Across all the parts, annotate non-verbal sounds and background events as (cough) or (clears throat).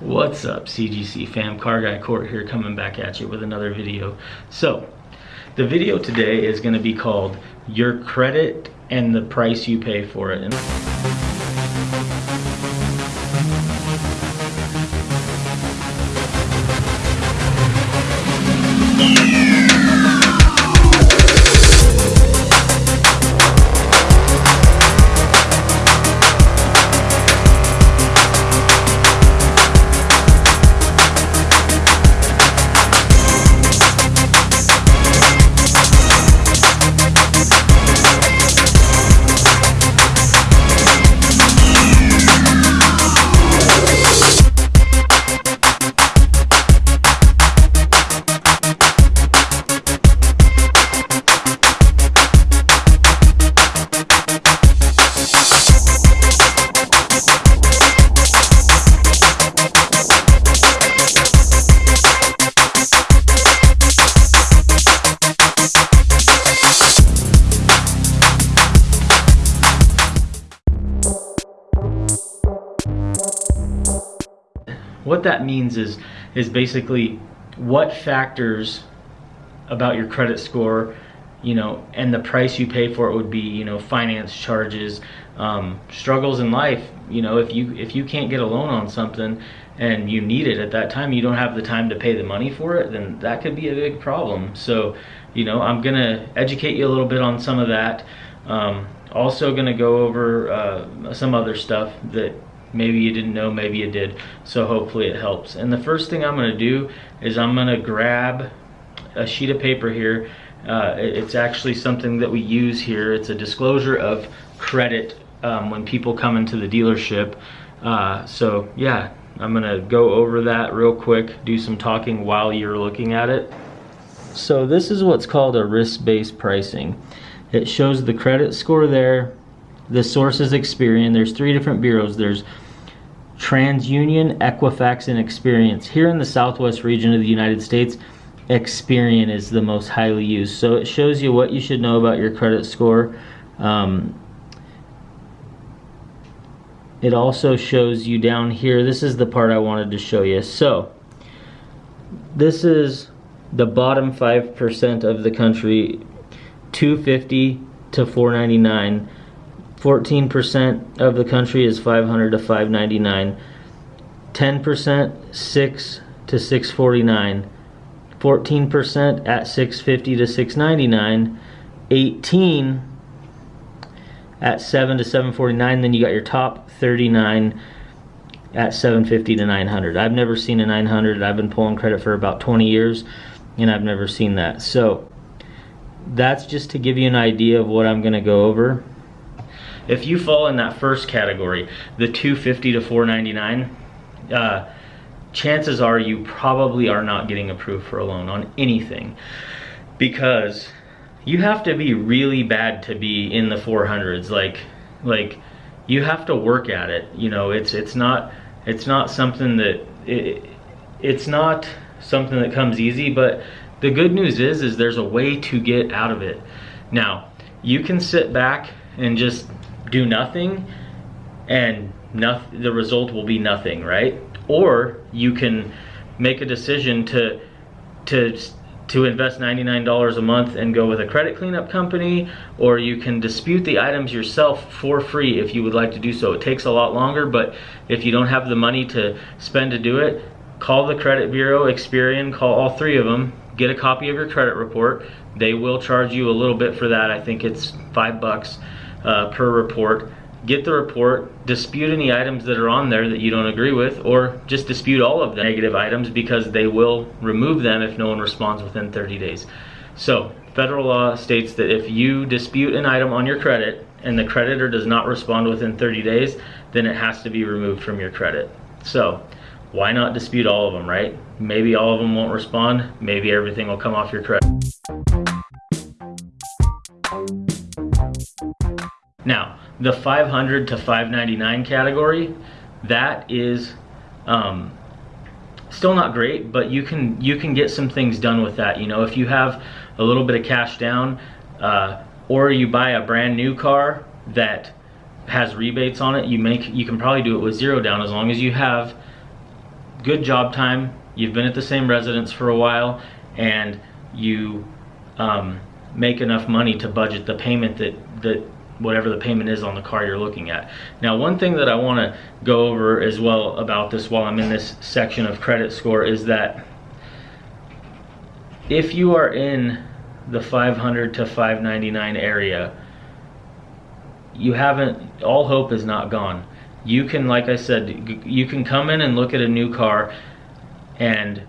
What's up CGC fam, Car Guy Court here coming back at you with another video. So, the video today is gonna be called Your Credit and the Price You Pay for It. That means is is basically what factors about your credit score you know and the price you pay for it would be you know finance charges um, struggles in life. You know if you if you can't get a loan on something and you need it at that time you don't have the time to pay the money for it then that could be a big problem. So you know i'm gonna educate you a little bit on some of that. Um, also gonna go over uh, some other stuff that maybe you didn't know maybe you did. So hopefully it helps. And the first thing I'm gonna do is I'm gonna grab a sheet of paper here. Uh, it's actually something that we use here. It's a disclosure of credit um, when people come into the dealership. Uh, so yeah I'm gonna go over that real quick do some talking while you're looking at it. So this is what's called a risk-based pricing. It shows the credit score there the source is Experian. There's three different bureaus. There's TransUnion, Equifax, and Experian. Here in the southwest region of the United States, Experian is the most highly used. So it shows you what you should know about your credit score. Um, it also shows you down here, this is the part I wanted to show you. So this is the bottom 5% of the country, 250 to 499 14% of the country is 500 to 599. 10% 6 to 649. 14% at 650 to 699. 18 at 7 to 749. Then you got your top 39 at 750 to 900. I've never seen a 900. I've been pulling credit for about 20 years and I've never seen that. So that's just to give you an idea of what I'm going to go over. If you fall in that first category, the 250 to 499, uh, chances are you probably are not getting approved for a loan on anything because you have to be really bad to be in the 400s like like you have to work at it. You know it's it's not it's not something that it, it's not something that comes easy but the good news is is there's a way to get out of it. Now you can sit back and just do nothing and nothing, the result will be nothing, right? Or you can make a decision to to to invest $99 a month and go with a credit cleanup company or you can dispute the items yourself for free if you would like to do so. It takes a lot longer but if you don't have the money to spend to do it, call the credit bureau, Experian, call all three of them, get a copy of your credit report. They will charge you a little bit for that. I think it's five bucks uh, per report. Get the report, dispute any items that are on there that you don't agree with, or just dispute all of the negative items because they will remove them if no one responds within 30 days. So, federal law states that if you dispute an item on your credit and the creditor does not respond within 30 days, then it has to be removed from your credit. So, why not dispute all of them, right? Maybe all of them won't respond, maybe everything will come off your credit. Now, the 500 to 599 category, that is um, still not great, but you can you can get some things done with that. You know, if you have a little bit of cash down, uh, or you buy a brand new car that has rebates on it, you make you can probably do it with zero down as long as you have good job time, you've been at the same residence for a while, and you um, make enough money to budget the payment that, that whatever the payment is on the car you're looking at. Now, one thing that I want to go over as well about this while I'm in this section of credit score is that if you are in the 500 to 599 area, you haven't, all hope is not gone. You can, like I said, you can come in and look at a new car and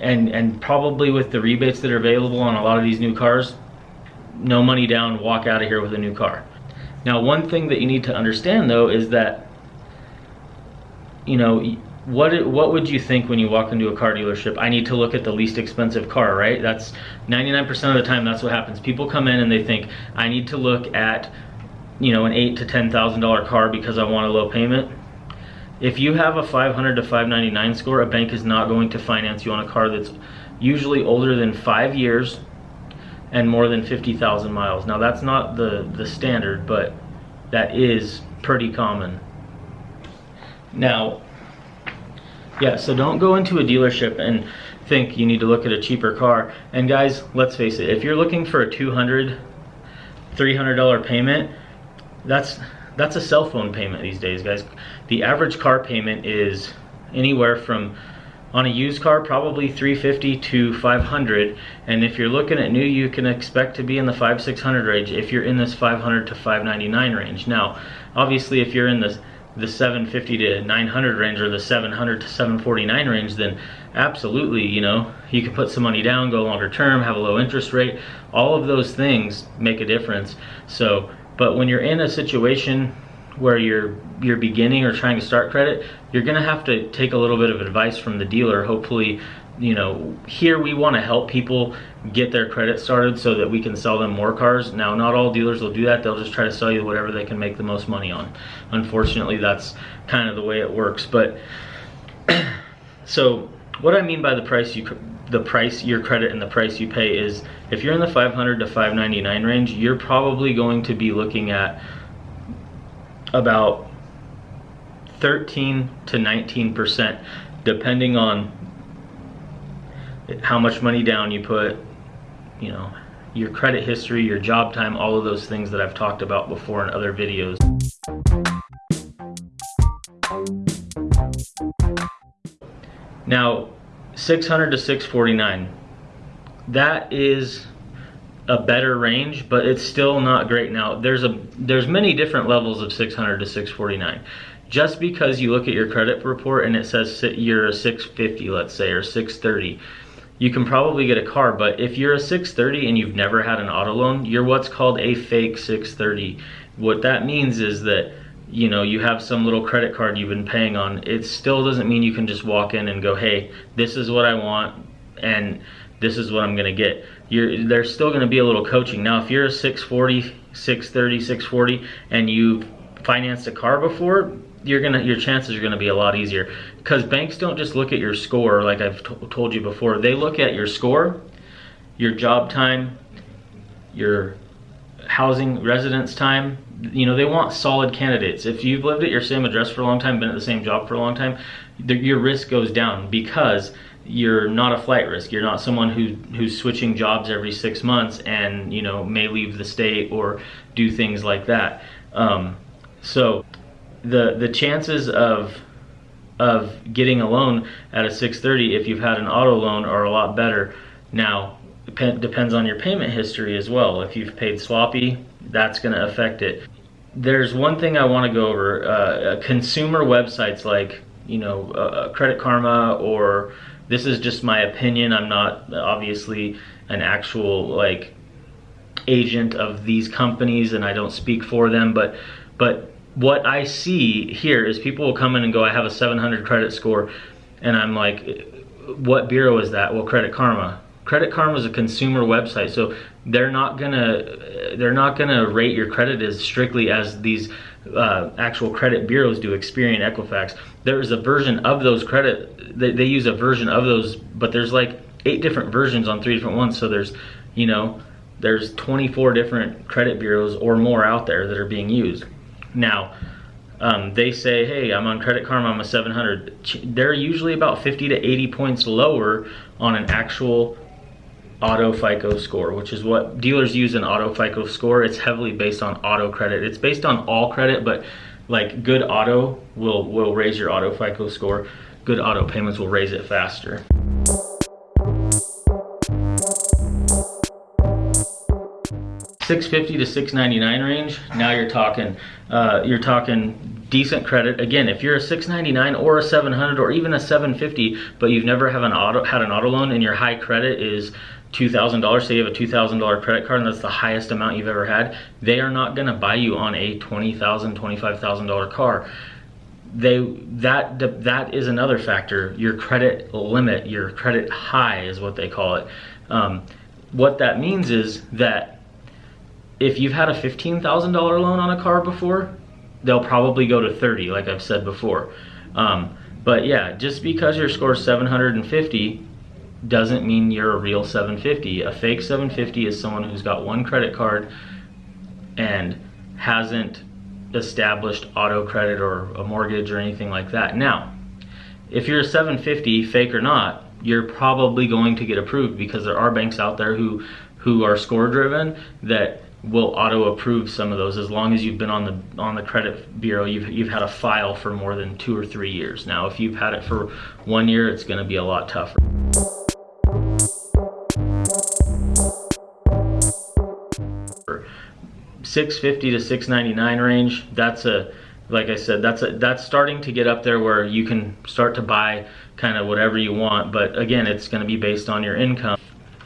and and probably with the rebates that are available on a lot of these new cars, no money down, walk out of here with a new car. Now, one thing that you need to understand though is that, you know, what what would you think when you walk into a car dealership? I need to look at the least expensive car, right? That's 99% of the time that's what happens. People come in and they think I need to look at, you know, an eight to ten thousand dollar car because I want a low payment. If you have a 500 to 599 score, a bank is not going to finance you on a car that's usually older than five years and more than 50,000 miles. Now that's not the, the standard, but that is pretty common. Now, yeah, so don't go into a dealership and think you need to look at a cheaper car. And guys, let's face it, if you're looking for a 200, $300 payment, that's that's a cell phone payment these days, guys. The average car payment is anywhere from on a used car probably 350 to 500 and if you're looking at new you can expect to be in the 5 600 range if you're in this 500 to 599 range. Now obviously if you're in the the 750 to 900 range or the 700 to 749 range then absolutely you know you can put some money down go longer term have a low interest rate. All of those things make a difference. So but when you're in a situation where you're you're beginning or trying to start credit, you're gonna have to take a little bit of advice from the dealer. Hopefully, you know, here we want to help people get their credit started so that we can sell them more cars. Now, not all dealers will do that. They'll just try to sell you whatever they can make the most money on. Unfortunately, that's kind of the way it works. But (clears throat) so what I mean by the price you the price your credit and the price you pay is if you're in the 500 to 599 range, you're probably going to be looking at about 13 to 19 percent depending on how much money down you put you know your credit history your job time all of those things that I've talked about before in other videos. Now 600 to 649 that is a better range, but it's still not great. Now, there's a there's many different levels of 600 to 649. Just because you look at your credit report and it says you're a 650, let's say, or 630, you can probably get a car. But if you're a 630 and you've never had an auto loan, you're what's called a fake 630. What that means is that you know you have some little credit card you've been paying on. It still doesn't mean you can just walk in and go, hey, this is what I want, and this is what I'm gonna get. You're, there's still gonna be a little coaching. Now, if you're a 640, 630, 640, and you've financed a car before, you're gonna your chances are gonna be a lot easier because banks don't just look at your score like I've told you before. They look at your score, your job time, your housing residence time. You know they want solid candidates. If you've lived at your same address for a long time, been at the same job for a long time, the, your risk goes down because you're not a flight risk. You're not someone who who's switching jobs every six months and you know may leave the state or do things like that. Um, so the the chances of of getting a loan at a 630 if you've had an auto loan are a lot better. Now dep depends on your payment history as well. If you've paid sloppy, that's going to affect it. There's one thing I want to go over. Uh, consumer websites like you know uh, Credit Karma or this is just my opinion. I'm not obviously an actual like agent of these companies and I don't speak for them, but but what I see here is people will come in and go, I have a 700 credit score, and I'm like, what bureau is that? Well, Credit Karma. Credit Karma is a consumer website, so they're not gonna they're not gonna rate your credit as strictly as these uh, actual credit bureaus do, Experian, Equifax. There is a version of those credit, they, they use a version of those, but there's like eight different versions on three different ones. So there's, you know, there's 24 different credit bureaus or more out there that are being used. Now, um, they say, hey, I'm on Credit Karma, I'm a 700. They're usually about 50 to 80 points lower on an actual auto FICO score, which is what dealers use an auto FICO score. It's heavily based on auto credit. It's based on all credit, but like good auto will, will raise your auto FICO score. Good auto payments will raise it faster. Six fifty to six ninety nine range. Now you're talking, uh, you're talking decent credit. Again, if you're a 699 or a 700 or even a 750, but you've never have an auto had an auto loan and your high credit is $2,000, say you have a $2,000 credit card and that's the highest amount you've ever had, they are not gonna buy you on a $20,000, $25,000 car. They, that, that is another factor. Your credit limit, your credit high is what they call it. Um, what that means is that if you've had a $15,000 loan on a car before, they'll probably go to 30, like I've said before. Um, but yeah, just because your score is 750 doesn't mean you're a real 750. A fake 750 is someone who's got one credit card and hasn't established auto credit or a mortgage or anything like that. Now, if you're a 750, fake or not, you're probably going to get approved because there are banks out there who who are score driven that will auto approve some of those as long as you've been on the on the credit bureau you've you've had a file for more than 2 or 3 years. Now, if you've had it for 1 year, it's going to be a lot tougher. 650 to 699 range that's a like I said that's a that's starting to get up there where you can start to buy kind of whatever you want but again it's going to be based on your income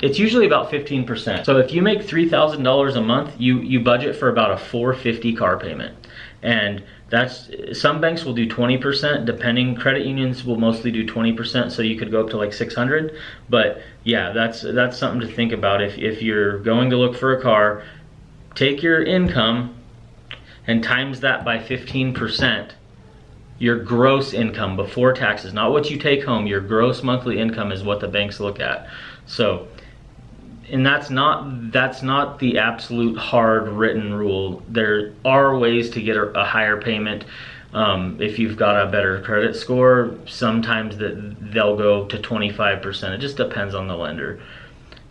it's usually about 15% so if you make $3,000 a month you you budget for about a 450 car payment. And that's some banks will do 20% depending credit unions will mostly do 20% so you could go up to like 600 but yeah that's that's something to think about. If, if you're going to look for a car take your income and times that by 15%, your gross income before taxes, not what you take home, your gross monthly income is what the banks look at. So, and that's not that's not the absolute hard written rule. There are ways to get a, a higher payment. Um, if you've got a better credit score, sometimes that they'll go to 25%. It just depends on the lender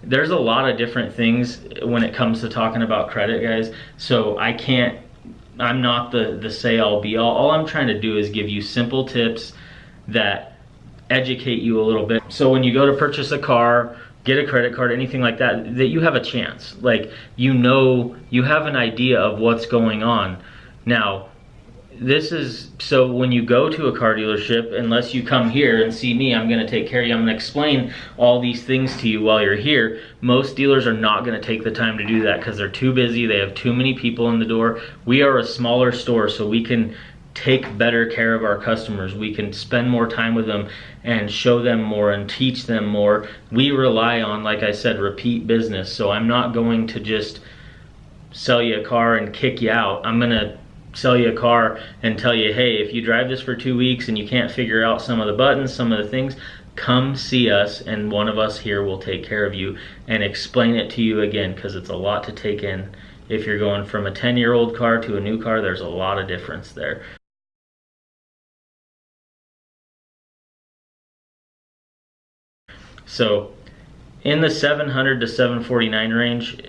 there's a lot of different things when it comes to talking about credit guys so i can't i'm not the the say all be all all i'm trying to do is give you simple tips that educate you a little bit so when you go to purchase a car get a credit card anything like that that you have a chance. Like you know you have an idea of what's going on. Now this is so when you go to a car dealership unless you come here and see me i'm going to take care of you i'm going to explain all these things to you while you're here most dealers are not going to take the time to do that because they're too busy they have too many people in the door. We are a smaller store so we can take better care of our customers we can spend more time with them and show them more and teach them more we rely on like i said repeat business so i'm not going to just sell you a car and kick you out i'm going to sell you a car and tell you, hey, if you drive this for two weeks and you can't figure out some of the buttons, some of the things, come see us and one of us here will take care of you and explain it to you again because it's a lot to take in. If you're going from a 10 year old car to a new car, there's a lot of difference there. So in the 700 to 749 range,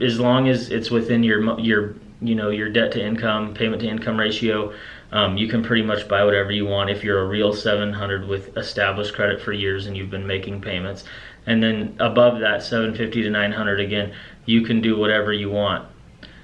as long as it's within your your you know your debt to income payment to income ratio um, you can pretty much buy whatever you want if you're a real 700 with established credit for years and you've been making payments. And then above that 750 to 900 again you can do whatever you want.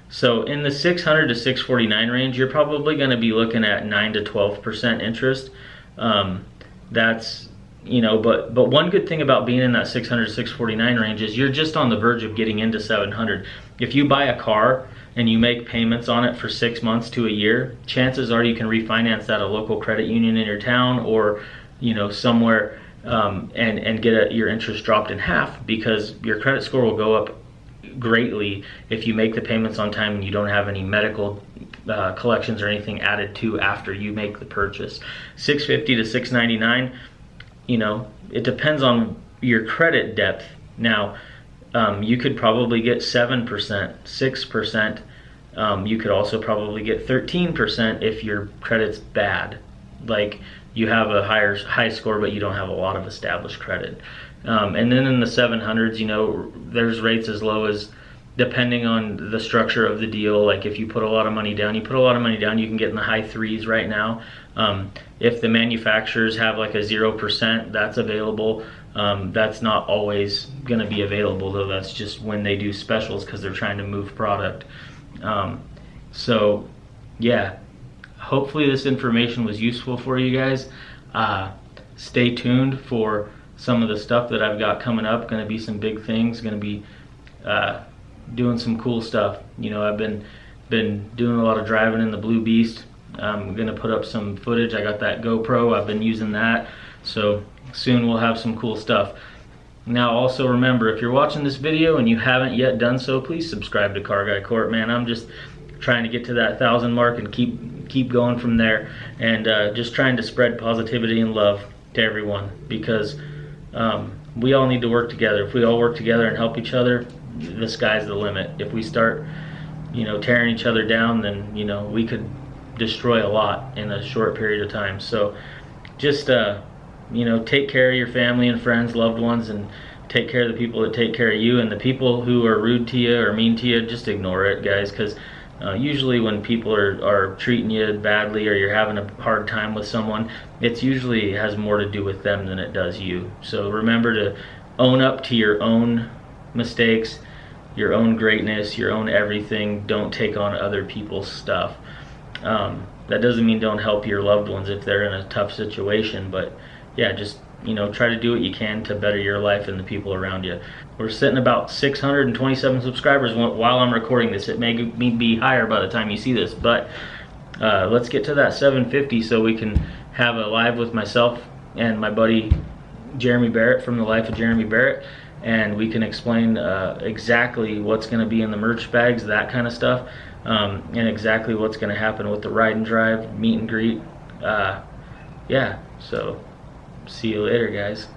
So in the 600 to 649 range you're probably going to be looking at 9 to 12 percent interest. Um, that's you know but but one good thing about being in that 600 649 range is you're just on the verge of getting into 700 if you buy a car and you make payments on it for six months to a year, chances are you can refinance that at a local credit union in your town or you know somewhere um, and and get a, your interest dropped in half because your credit score will go up greatly if you make the payments on time and you don't have any medical uh, collections or anything added to after you make the purchase. 650 to 699, you know, it depends on your credit depth. Now, um, you could probably get 7%, 6% Um, you could also probably get 13% if your credit's bad. Like you have a higher high score, but you don't have a lot of established credit. Um, and then in the 700s, you know, there's rates as low as depending on the structure of the deal. Like if you put a lot of money down, you put a lot of money down, you can get in the high threes right now. Um, if the manufacturers have like a 0%, that's available. Um, that's not always going to be available though. That's just when they do specials because they're trying to move product. Um, so yeah, hopefully this information was useful for you guys. Uh, stay tuned for some of the stuff that I've got coming up. Going to be some big things. Going to be uh, doing some cool stuff. You know, I've been been doing a lot of driving in the Blue Beast. I'm gonna put up some footage. I got that GoPro. I've been using that. So soon we'll have some cool stuff. Now also remember, if you're watching this video and you haven't yet done so, please subscribe to Car Guy Court, man. I'm just trying to get to that thousand mark and keep keep going from there and uh, just trying to spread positivity and love to everyone because um, we all need to work together. If we all work together and help each other, the sky's the limit. If we start, you know, tearing each other down, then, you know, we could destroy a lot in a short period of time. So just, uh, you know, take care of your family and friends, loved ones, and take care of the people that take care of you. And the people who are rude to you or mean to you, just ignore it, guys, because uh, usually when people are, are treating you badly or you're having a hard time with someone, it's usually has more to do with them than it does you. So remember to own up to your own mistakes, your own greatness, your own everything. Don't take on other people's stuff. Um, that doesn't mean don't help your loved ones if they're in a tough situation, but yeah, just you know, try to do what you can to better your life and the people around you. We're sitting about 627 subscribers while I'm recording this. It may be higher by the time you see this, but uh, let's get to that 750 so we can have a live with myself and my buddy Jeremy Barrett from the Life of Jeremy Barrett and we can explain uh, exactly what's going to be in the merch bags, that kind of stuff, um, and exactly what's going to happen with the ride and drive, meet and greet. Uh, yeah, so see you later, guys.